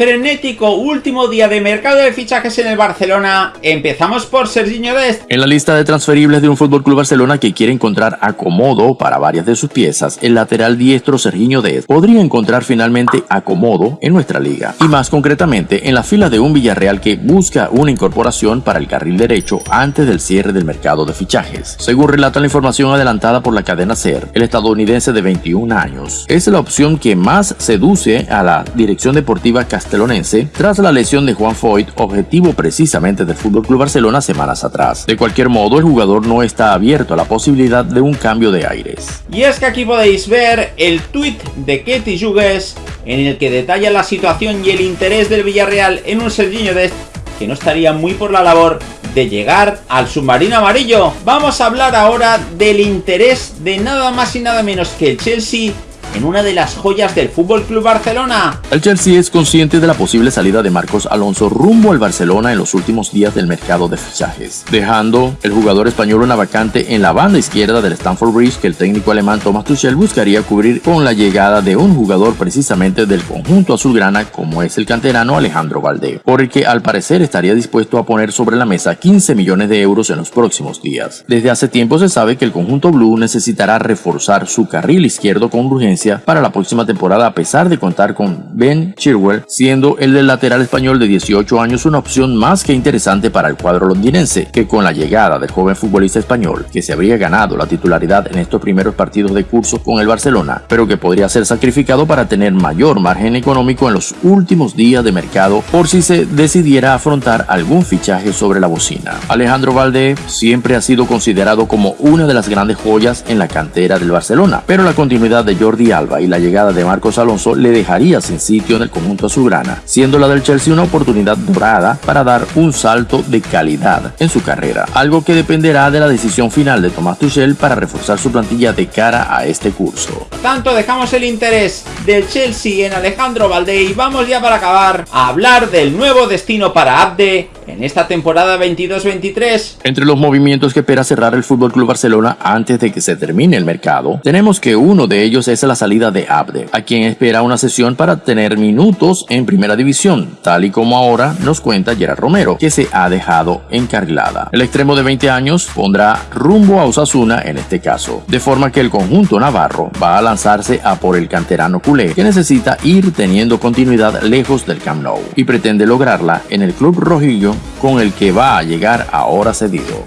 frenético último día de mercado de fichajes en el Barcelona. Empezamos por Serginho Dest. En la lista de transferibles de un Fútbol Club Barcelona que quiere encontrar acomodo para varias de sus piezas, el lateral diestro Serginho Dest podría encontrar finalmente acomodo en nuestra liga. Y más concretamente, en la fila de un Villarreal que busca una incorporación para el carril derecho antes del cierre del mercado de fichajes. Según relata la información adelantada por la cadena SER, el estadounidense de 21 años es la opción que más seduce a la dirección deportiva castellana tras la lesión de Juan Foyt, objetivo precisamente del FC Barcelona semanas atrás. De cualquier modo, el jugador no está abierto a la posibilidad de un cambio de aires. Y es que aquí podéis ver el tweet de Ketty Jugues en el que detalla la situación y el interés del Villarreal en un Serginho de que no estaría muy por la labor de llegar al submarino amarillo. Vamos a hablar ahora del interés de nada más y nada menos que el Chelsea en una de las joyas del Fútbol Club Barcelona. El Chelsea es consciente de la posible salida de Marcos Alonso rumbo al Barcelona en los últimos días del mercado de fichajes, dejando el jugador español una vacante en la banda izquierda del Stamford Bridge que el técnico alemán Thomas Tuchel buscaría cubrir con la llegada de un jugador precisamente del conjunto azulgrana como es el canterano Alejandro Valdé, por el que al parecer estaría dispuesto a poner sobre la mesa 15 millones de euros en los próximos días. Desde hace tiempo se sabe que el conjunto blue necesitará reforzar su carril izquierdo con urgencia para la próxima temporada a pesar de contar con Ben Chilwell, siendo el del lateral español de 18 años una opción más que interesante para el cuadro londinense, que con la llegada del joven futbolista español, que se habría ganado la titularidad en estos primeros partidos de curso con el Barcelona, pero que podría ser sacrificado para tener mayor margen económico en los últimos días de mercado por si se decidiera afrontar algún fichaje sobre la bocina. Alejandro Valdé siempre ha sido considerado como una de las grandes joyas en la cantera del Barcelona, pero la continuidad de Jordi Alba y la llegada de Marcos Alonso le dejaría sin sitio en el conjunto azulgrana, siendo la del Chelsea una oportunidad dorada para dar un salto de calidad en su carrera, algo que dependerá de la decisión final de Tomás Tuchel para reforzar su plantilla de cara a este curso. Tanto dejamos el interés del Chelsea en Alejandro Valdé y vamos ya para acabar a hablar del nuevo destino para Abde en esta temporada 22-23. Entre los movimientos que espera cerrar el FC Barcelona antes de que se termine el mercado, tenemos que uno de ellos es la salida de Abde, a quien espera una sesión para tener minutos en primera división, tal y como ahora nos cuenta Gerard Romero, que se ha dejado encarrilada. El extremo de 20 años pondrá rumbo a Osasuna en este caso, de forma que el conjunto navarro va a lanzarse a por el canterano culé, que necesita ir teniendo continuidad lejos del Camp Nou y pretende lograrla en el club rojillo con el que va a llegar ahora cedido.